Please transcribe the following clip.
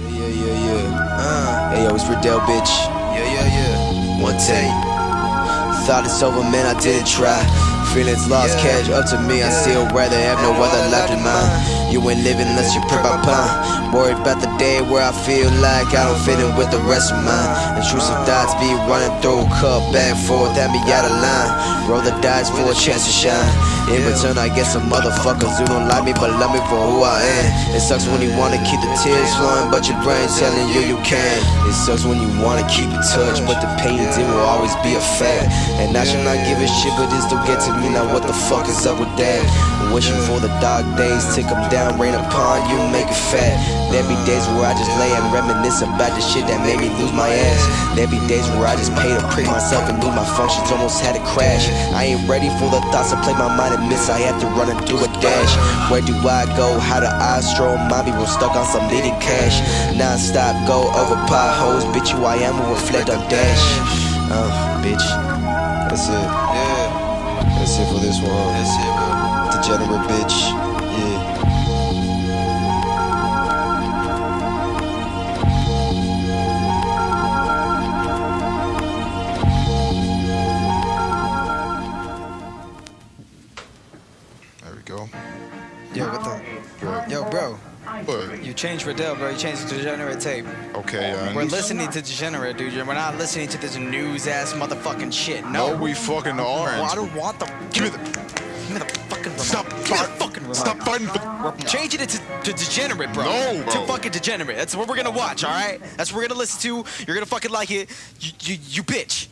Yeah, yeah, yeah. Uh, hey, yo, it's Riddell, bitch. Yeah, yeah, yeah. One take. Thought it's over, man, I didn't try. Feelings lost, Yeah. cash up to me. I still rather have no other life than mine. You ain't living unless you per my pound. Worried about the day where I feel like I don't fit in with the rest of mine. Intrusive thoughts be running through, cup back and forth, had me out of line. Roll the dice for a chance to shine. In return, I get some motherfuckers who don't like me but love me for who I am. It sucks when you wanna keep the tears flowing, but your brain's telling you you can't. It sucks when you wanna keep in touch, but the pain it will always be a fact. And I should not give a shit, but it still get to me. Now what the fuck is up with that? Wishing for the dark days to come down, rain upon you, make it fat. There be days where I just lay and reminisce about the shit that made me lose my ass. There be days where I just pay to prick myself and lose my functions, almost had a crash. I ain't ready for the thoughts that play my mind and miss. I have to run and do a dash. Where do I go? How do I stroll? Mommy was stuck on some needed cash. Non-stop go over potholes, bitch. Who I am will reflect on dash. Uh, bitch. That's it. Yeah, That's it for this one. that's it, bro. Degenerate bitch. Yo, what the? Yo, bro. But, You changed Riddell, bro. You changed to Degenerate tape. okay, uh, We're listening to Degenerate, dude. We're not listening to this news ass motherfucking shit. No, No. we fucking Well, I don't want the. Give me the. Give me the fucking remote. Stop. The fucking remote. Stop fighting for. We're changing it to, to degenerate, bro. No, bro. To fucking degenerate. That's what we're gonna watch, all right? That's what we're gonna listen to. You're gonna fucking like it. You, you, you bitch.